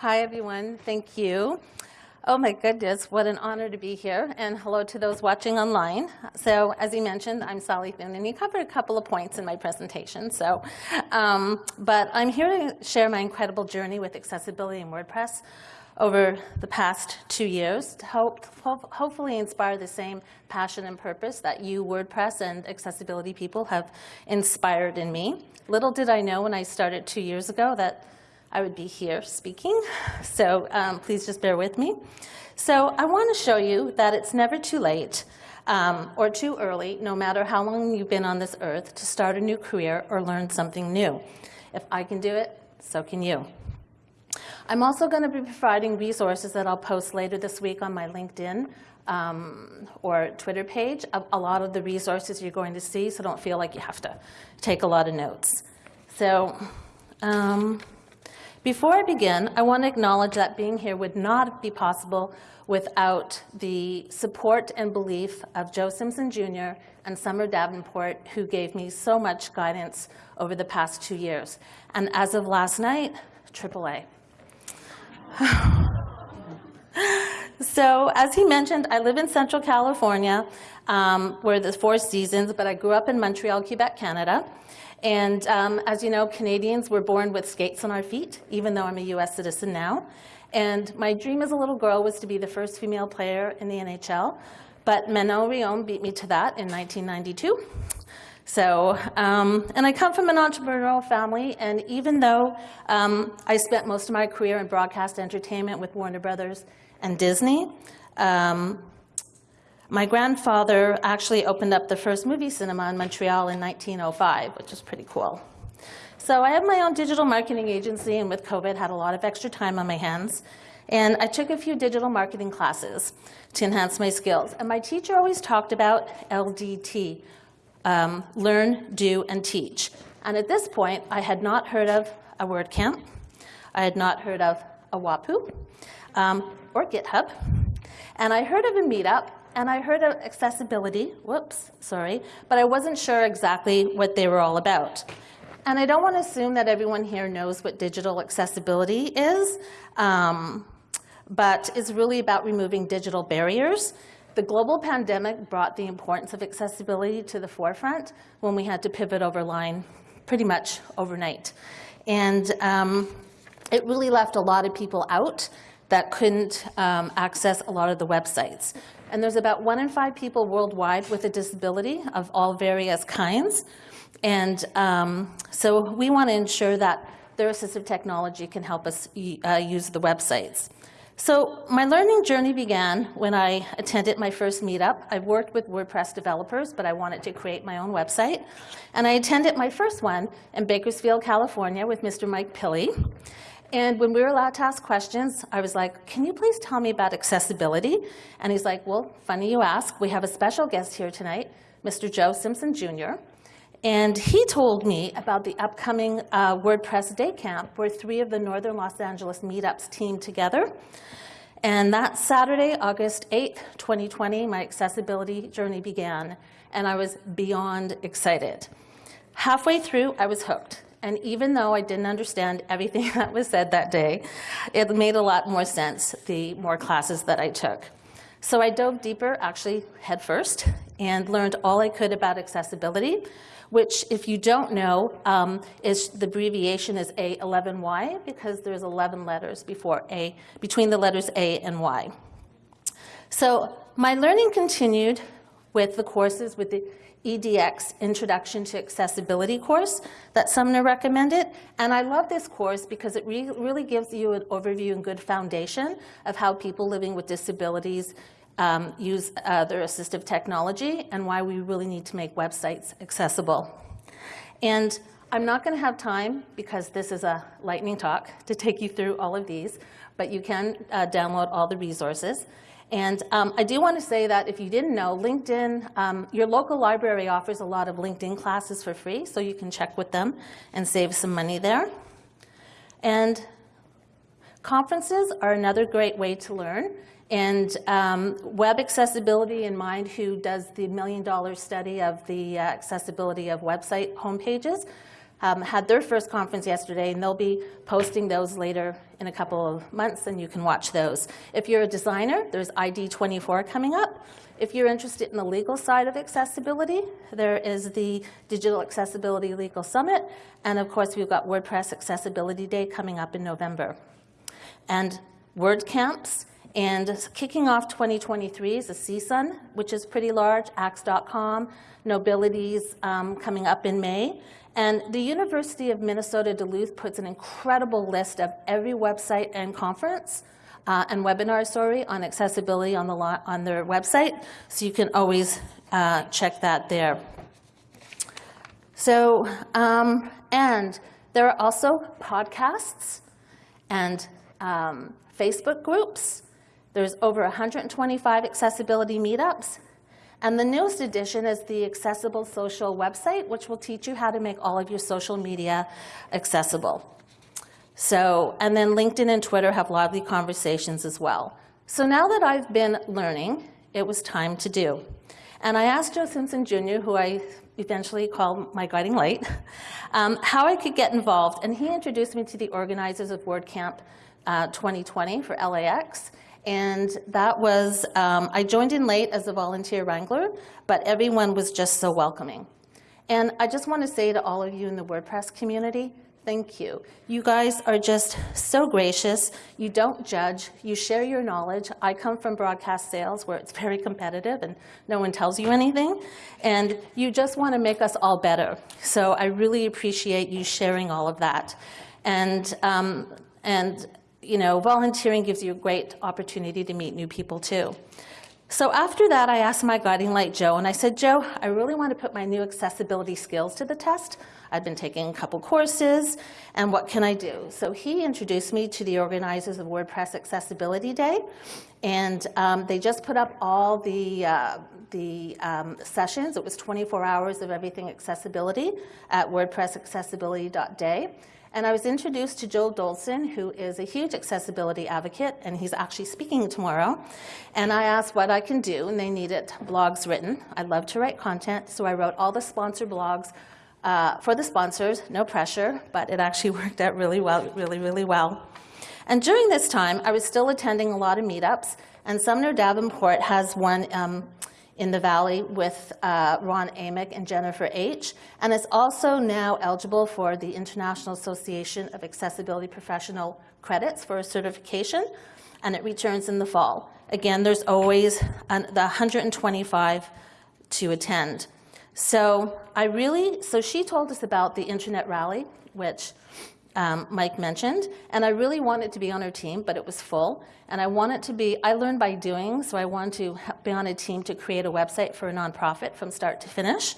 Hi, everyone. Thank you. Oh my goodness, what an honor to be here, and hello to those watching online. So as you mentioned, I'm Sally and you covered a couple of points in my presentation. So, um, but I'm here to share my incredible journey with accessibility in WordPress over the past two years to help, hopefully inspire the same passion and purpose that you WordPress and accessibility people have inspired in me. Little did I know when I started two years ago that I would be here speaking, so um, please just bear with me. So I want to show you that it's never too late um, or too early, no matter how long you've been on this earth, to start a new career or learn something new. If I can do it, so can you. I'm also going to be providing resources that I'll post later this week on my LinkedIn um, or Twitter page. A, a, lot of the resources you're going to see, so don't feel like you have to take a lot of notes. So. Um, before I begin, I want to acknowledge that being here would not be possible without the support and belief of Joe Simpson Jr. and Sumner Davenport, who gave me so much guidance over the past two years. And as of last night, AAA. so as he mentioned, I live in Central California, um, where there's four seasons, but I grew up in Montreal, Quebec, Canada. And um, as you know, Canadians were born with skates on our feet, even though I'm a US citizen now. And my dream as a little girl was to be the first female player in the NHL. But Manon Rhéaume beat me to that in 1992. So, um, and I come from an entrepreneurial family, and even though um, I spent most of my career in broadcast entertainment with Warner Brothers and Disney, um, my grandfather actually opened up the first movie cinema in Montreal in 1905, which is pretty cool. So I have my own digital marketing agency, and with COVID, had a lot of extra time on my hands. And I took a few digital marketing classes to enhance my skills. And my teacher always talked about LDT, um, learn, do, and teach. And at this point, I had not heard of a WordCamp. I had not heard of a Wapuu um, or GitHub. And I heard of a meetup and I heard of accessibility, whoops, sorry, but I wasn't sure exactly what they were all about. And I don't want to assume that everyone here knows what digital accessibility is, um, but it's really about removing digital barriers. The global pandemic brought the importance of accessibility to the forefront when we had to pivot over line pretty much overnight. And um, it really left a lot of people out that couldn't um, access a lot of the websites. And there's about one in five people worldwide with a disability of all various kinds. And um, so we want to ensure that their assistive technology can help us uh, use the websites. So my learning journey began when I attended my first meetup. I've worked with WordPress developers, but I wanted to create my own website. And I attended my first one in Bakersfield, California with Mr. Mike Pilley. And when we were allowed to ask questions, I was like, can you please tell me about accessibility? And he's like, well, funny you ask. We have a special guest here tonight, Mr. Joe Simpson Jr. And he told me about the upcoming uh, WordPress Day Camp, where three of the Northern Los Angeles meetups team together. And that Saturday, August 8th, 2020, my accessibility journey began, and I was beyond excited. Halfway through, I was hooked. And even though I didn't understand everything that was said that day, it made a lot more sense the more classes that I took. So I dove deeper, actually head first, and learned all I could about accessibility, which, if you don't know, um, is the abbreviation is A11Y because there's 11 letters before A, between the letters A and Y. So my learning continued with the courses with the EDX Introduction to Accessibility course that Sumner recommended. And I love this course because it re really gives you an overview and good foundation of how people living with disabilities um, use uh, their assistive technology and why we really need to make websites accessible. And I'm not going to have time, because this is a lightning talk, to take you through all of these, but you can uh, download all the resources. And um, I do want to say that if you didn't know, LinkedIn, um, your local library offers a lot of LinkedIn classes for free, so you can check with them and save some money there. And conferences are another great way to learn. And um, Web Accessibility in Mind, who does the million dollar study of the uh, accessibility of website homepages, um, had their first conference yesterday, and they'll be posting those later in a couple of months, and you can watch those. If you're a designer, there's ID24 coming up. If you're interested in the legal side of accessibility, there is the Digital Accessibility Legal Summit, and of course, we've got WordPress Accessibility Day coming up in November. And WordCamps, and kicking off 2023 is a CSUN, which is pretty large, axe-con, Knowbility's um, coming up in May. And the University of Minnesota Duluth puts an incredible list of every website and conference uh, and webinar, sorry, on accessibility on, the on their website. So you can always uh, check that there. So, um, and there are also podcasts and um, Facebook groups. There's over 125 accessibility meetups. And the newest addition is the Accessible Social website, which will teach you how to make all of your social media accessible. So, and then LinkedIn and Twitter have lively conversations as well. So now that I've been learning, it was time to do. And I asked Joe Simpson Jr., who I eventually called my guiding light, um, how I could get involved. And he introduced me to the organizers of WordCamp uh, 2020 for LAX. And that was, um, I joined in late as a volunteer wrangler, but everyone was just so welcoming. And I just want to say to all of you in the WordPress community, thank you. You guys are just so gracious. You don't judge. You share your knowledge. I come from broadcast sales where it's very competitive and no one tells you anything. And you just want to make us all better. So I really appreciate you sharing all of that. And, um, and you know, volunteering gives you a great opportunity to meet new people too. So after that, I asked my guiding light, Joe, and I said, Joe, I really want to put my new accessibility skills to the test. I've been taking a couple courses, and what can I do? So he introduced me to the organizers of WordPress Accessibility Day, and um, they just put up all the, uh, the um, sessions. It was 24 hours of everything accessibility at wordpressaccessibility.day. And I was introduced to Joe Dolson, who is a huge accessibility advocate, and he's actually speaking tomorrow. And I asked what I can do, and they needed blogs written. I love to write content, so I wrote all the sponsor blogs uh, for the sponsors, no pressure, but it actually worked out really well, really, really well. And during this time, I was still attending a lot of meetups, and Sumner Davenport has one um, in the Valley with uh, Ron Amick and Jennifer H. And it's also now eligible for the International Association of Accessibility Professional credits for a certification, and it returns in the fall. Again, there's always an, the 125 to attend. So I really, so she told us about the Internet Rally, which um, Mike mentioned, and I really wanted to be on her team, but it was full. And I wanted to be, I learned by doing, so I wanted to be on a team to create a website for a nonprofit from start to finish.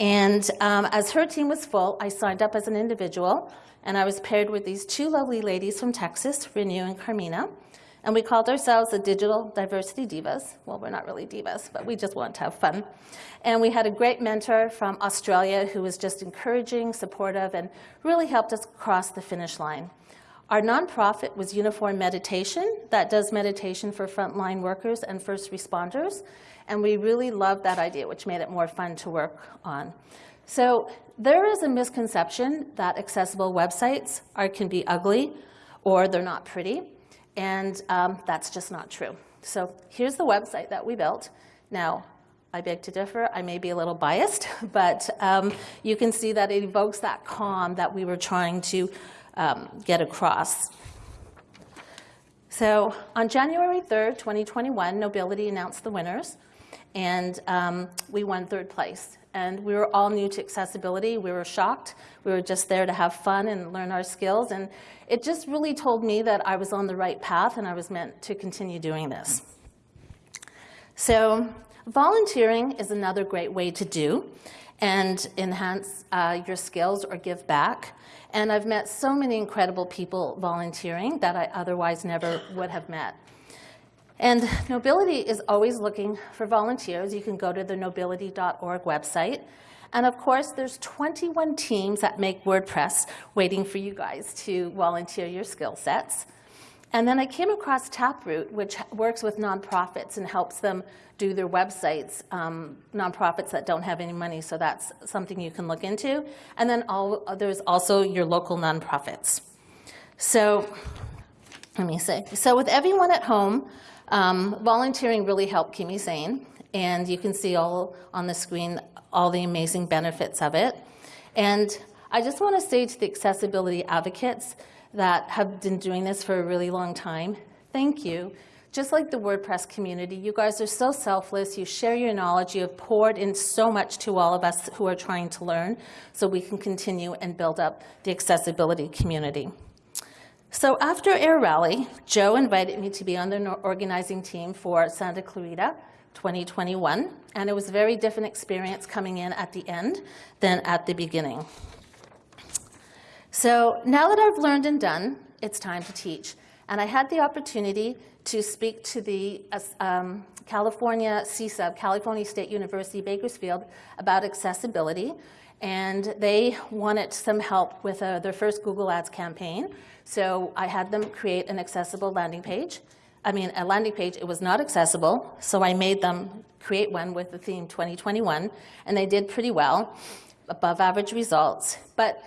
And um, as her team was full, I signed up as an individual, and I was paired with these two lovely ladies from Texas, Renew and Carmina. And we called ourselves the Digital Diversity Divas. Well, we're not really divas, but we just want to have fun. And we had a great mentor from Australia who was just encouraging, supportive, and really helped us cross the finish line. Our nonprofit was Uniform Meditation that does meditation for frontline workers and first responders. And we really loved that idea, which made it more fun to work on. So there is a misconception that accessible websites are, can be ugly or they're not pretty. And um, that's just not true. So here's the website that we built. Now, I beg to differ. I may be a little biased, but um, you can see that it evokes that calm that we were trying to um, get across. So on January 3rd, 2021, Knowbility announced the winners, and um, we won third place. And we were all new to accessibility. We were shocked. We were just there to have fun and learn our skills. And it just really told me that I was on the right path and I was meant to continue doing this. So volunteering is another great way to do and enhance uh, your skills or give back. And I've met so many incredible people volunteering that I otherwise never would have met. And Knowbility is always looking for volunteers. You can go to the knowbility.org website. And of course, there's 21 teams that make WordPress waiting for you guys to volunteer your skill sets. And then I came across Taproot, which works with nonprofits and helps them do their websites, um, nonprofits that don't have any money, so that's something you can look into. And then all, there's also your local nonprofits. So let me see. So with everyone at home, um, volunteering really helped keep me sane. And you can see all on the screen all the amazing benefits of it. And I just want to say to the accessibility advocates that have been doing this for a really long time, thank you. Just like the WordPress community, you guys are so selfless. You share your knowledge. You have poured in so much to all of us who are trying to learn so we can continue and build up the accessibility community. So after Air Rally, Joe invited me to be on the organizing team for Santa Clarita 2021, and it was a very different experience coming in at the end than at the beginning. So now that I've learned and done, it's time to teach. And I had the opportunity to speak to the um, California CSUB, California State University Bakersfield, about accessibility. And they wanted some help with uh, their first Google Ads campaign. So I had them create an accessible landing page. I mean, a landing page, it was not accessible, so I made them create one with the theme 2021, and they did pretty well, above average results. But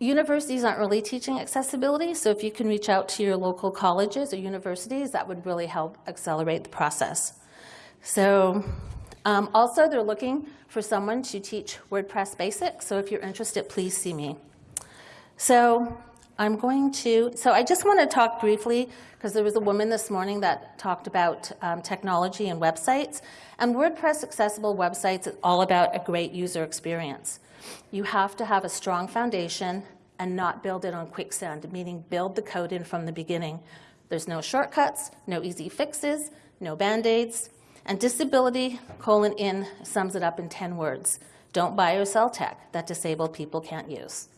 Universities aren't really teaching accessibility, so if you can reach out to your local colleges or universities, that would really help accelerate the process. So um, also, they're looking for someone to teach WordPress basics, so if you're interested, please see me. So I'm going to, so I just want to talk briefly, because there was a woman this morning that talked about um, technology and websites, and WordPress accessible websites is all about a great user experience. You have to have a strong foundation and not build it on quicksand, meaning build the code in from the beginning. There's no shortcuts, no easy fixes, no band-aids, and disability, colon in, sums it up in 10 words. Don't buy or sell tech that disabled people can't use.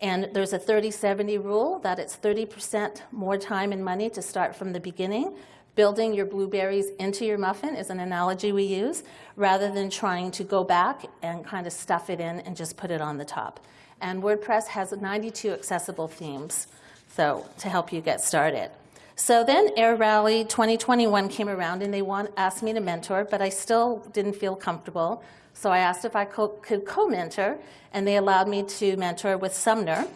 And there's a 30-70 rule that it's 30% more time and money to start from the beginning. Building your blueberries into your muffin is an analogy we use, rather than trying to go back and kind of stuff it in and just put it on the top. And WordPress has 92 accessible themes, so to help you get started. So then Air Rally 2021 came around and they want, asked me to mentor, but I still didn't feel comfortable. So I asked if I co could co-mentor, and they allowed me to mentor with Sumner.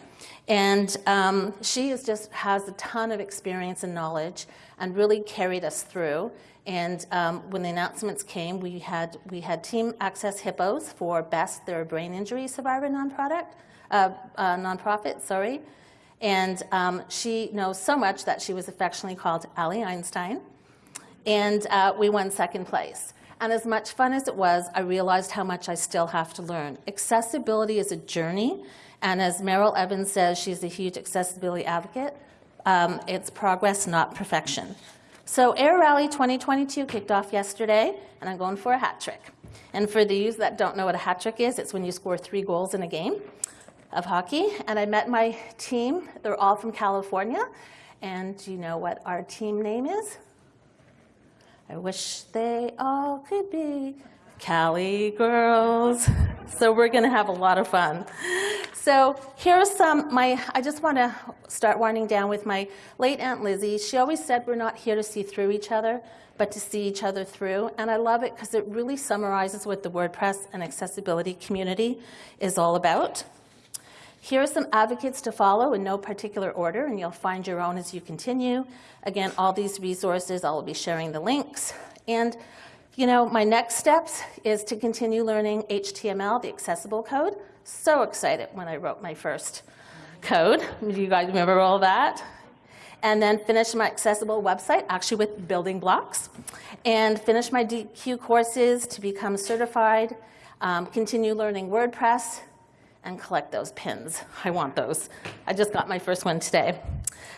And um, she is just has a ton of experience and knowledge and really carried us through. And um, when the announcements came, we had, we had Team Access Hippos for Best, their brain injury survivor non-product, uh, uh, nonprofit, sorry. And um, she knows so much that she was affectionately called Allie Einstein. And uh, we won second place. And as much fun as it was, I realized how much I still have to learn. Accessibility is a journey. And as Meryl Evans says, she's a huge accessibility advocate. Um, it's progress, not perfection. So Air Rally 2022 kicked off yesterday, and I'm going for a hat trick. And for the those that don't know what a hat trick is, it's when you score three goals in a game of hockey. And I met my team. They're all from California. And do you know what our team name is? I wish they all could be Cali girls. So we're going to have a lot of fun. So here's some, my, I just want to start winding down with my late Aunt Lizzie. She always said we're not here to see through each other, but to see each other through. And I love it because it really summarizes what the WordPress and accessibility community is all about. Here are some advocates to follow in no particular order, and you'll find your own as you continue. Again, all these resources, I'll be sharing the links. And you know, my next steps is to continue learning HTML, the accessible code. So excited when I wrote my first code. Do you guys remember all that? And then finish my accessible website, actually with building blocks. And finish my Deque courses to become certified. Um, continue learning WordPress, and collect those pins. I want those. I just got my first one today.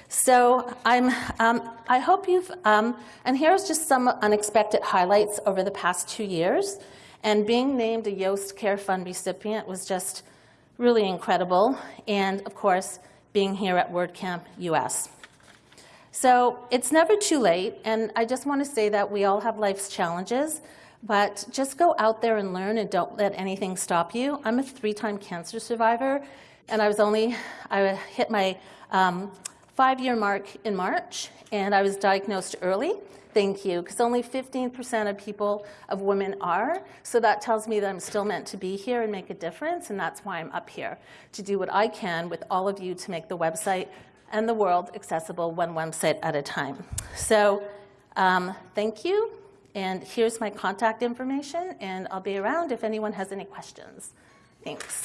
So I'm, um, I hope you've, um, and here's just some unexpected highlights over the past two years. And being named a Yoast Care Fund recipient was just really incredible. And of course, being here at WordCamp US. So it's never too late, and I just want to say that we all have life's challenges, but just go out there and learn and don't let anything stop you. I'm a three-time cancer survivor, and I was only, I hit my um, five-year mark in March, and I was diagnosed early. Thank you, because only 15% of people, of women are. So that tells me that I'm still meant to be here and make a difference, and that's why I'm up here, to do what I can with all of you to make the website and the world accessible one website at a time. So um, thank you, and here's my contact information, and I'll be around if anyone has any questions. Thanks.